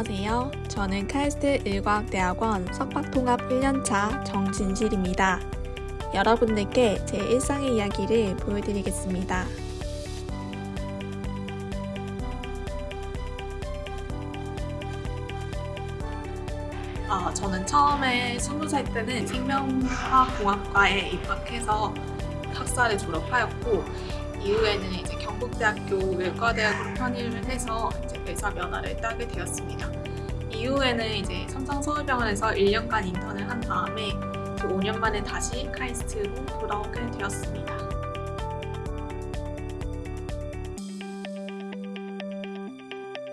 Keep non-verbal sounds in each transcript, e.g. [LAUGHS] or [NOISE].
한국일과학대학원 석박통합 1년차 정진실입니다. 여러분들께 제 일상의 이야기를 보여드리겠습니다. 아, 저는 처음에 20살 때는 생명화공학과에 입학해서 학사를 졸업하였고 이후에는 이제 경북대학교 외과대학으로 편입을 해서 이제 의사 면허를 따게 되었습니다. 이후에는 이제 삼성서울병원에서 1년간 인턴을 한 다음에 그 5년 만에 다시 카이스트로 돌아오게 되었습니다.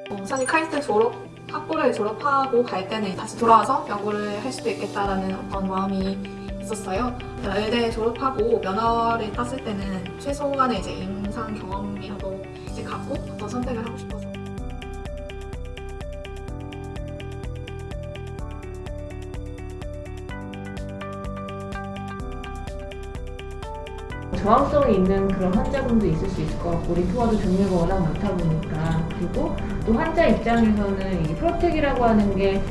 어, 사실 카이스트 졸업 학부를 졸업하고 갈 때는 다시 돌아와서 연구를 할 수도 있겠다라는 어떤 마음이 있었어요. 의대 졸업하고 면허를 땄을 때는 최소한의 이제 임상 경험이라도 이제 갖고 어떤 선택을 하고 싶어서 저항성이 있는 그런 환자분도 있을 수 있을 것 같고 리포화도 종류가 워낙 많다 보니까 그리고 또 환자 입장에서는 이 프로텍이라고 하는 게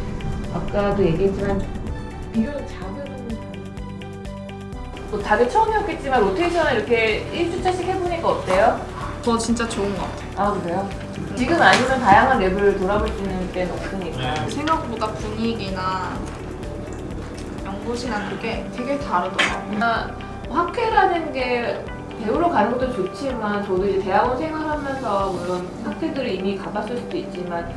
아까도 얘기했지만 비교적 작은 뭐 다들 처음이었겠지만 로테이션을 이렇게 1주차씩 해보니까 어때요? 저 진짜 좋은 것 같아요. 아 그래요? 지금 아니면 다양한 lab을 돌아볼 수 있는 때는 없으니까 생각보다 분위기나 연구실이랑 그게 되게 다르더라고요. 아, 학회라는 게 배우러 가는 것도 좋지만 저도 이제 대학원 생활하면서 물론 학회들을 이미 가봤을 수도 있지만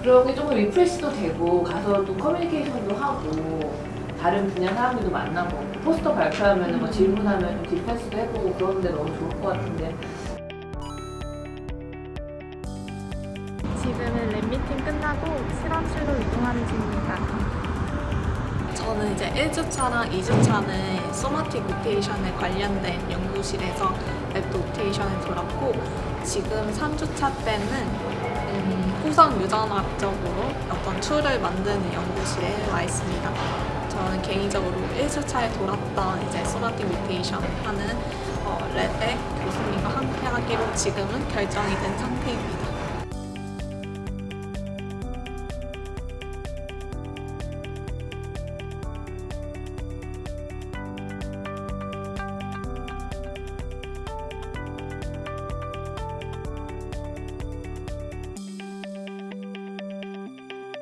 그런 게 조금 refresh도 되고 가서 또 커뮤니케이션도 하고 다른 분야 사람들도 만나고 포스터 발표하면 뭐 질문하면 좀 defense도 해보고 그러는데 너무 좋을 것 같은데 지금은 lab 미팅 끝나고 실험실로 이동하는 중입니다. 저는 이제 1주차랑 2주차는 somatic mutation에 관련된 연구실에서 lab 로테이션을 돌았고 지금 3주차 때는 음, 후성 유전학적으로 어떤 tool을 만드는 연구실에 와 있습니다. 저는 개인적으로 1주차에 돌았던 이제 소마틱 오테이션 하는 어, 랩의 교수님과 함께 하기로 지금은 결정이 된 상태입니다.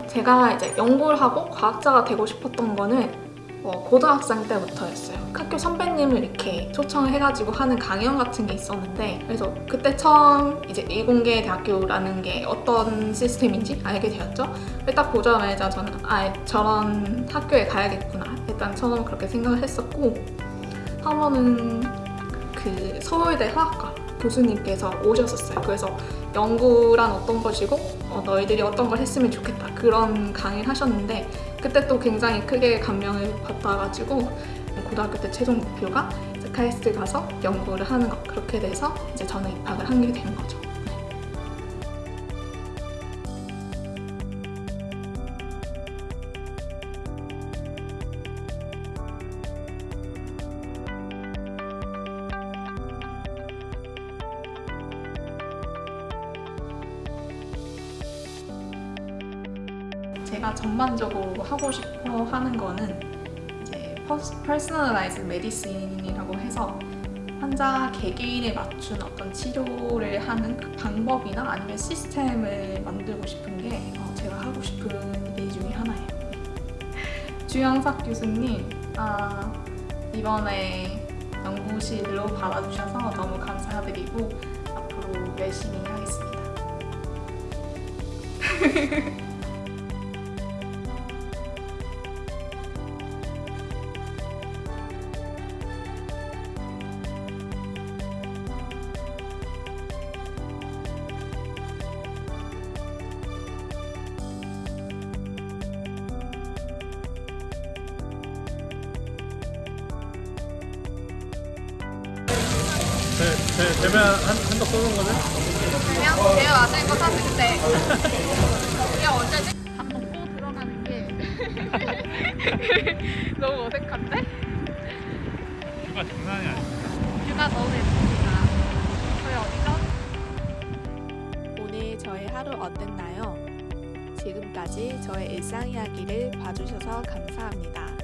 제가 이제 연구를 하고 과학자가 되고 싶었던 거는 어, 고등학생 때부터였어요. 학교 선배님을 이렇게 초청을 해가지고 하는 강연 같은 게 있었는데 그래서 그때 처음 이제 이공계 대학교라는 게 어떤 시스템인지 알게 되었죠. 딱 보자마자 저는 아 저런 학교에 가야겠구나. 일단 처음 그렇게 생각을 했었고 한 번은 그 서울대 화학과 교수님께서 오셨었어요. 그래서 연구란 어떤 것이고 어, 너희들이 어떤 걸 했으면 좋겠다 그런 강의를 하셨는데 그때 또 굉장히 크게 감명을 받아가지고 고등학교 때 최종 목표가 카이스트 가서 연구를 하는 것 그렇게 돼서 이제 저는 입학을 하게 된 거죠. 제가 전반적으로 하고 싶어 하는 거는 이제 personalized medicine이라고 해서 환자 개개인에 맞춘 어떤 치료를 하는 그 방법이나 아니면 시스템을 만들고 싶은 게 어, 제가 하고 싶은 일 중에 하나예요. [LAUGHS] 주영석 교수님, 아, 이번에 연구실로 받아주셔서 너무 감사드리고 앞으로 열심히 하겠습니다. [LAUGHS] 제, 제, 제발 한, 한턱 쏘는 거는? 그냥 제일 맞을 거 사실 때 우리가 언제지? 밥 먹고 들어가는 게 [LAUGHS] 너무 어색한데? 뷰가 장난이 아니야. 뷰가 너무 예쁩니다. 저희 어디죠? 오늘 저의 하루 어땠나요? 지금까지 저의 일상 이야기를 봐주셔서 감사합니다.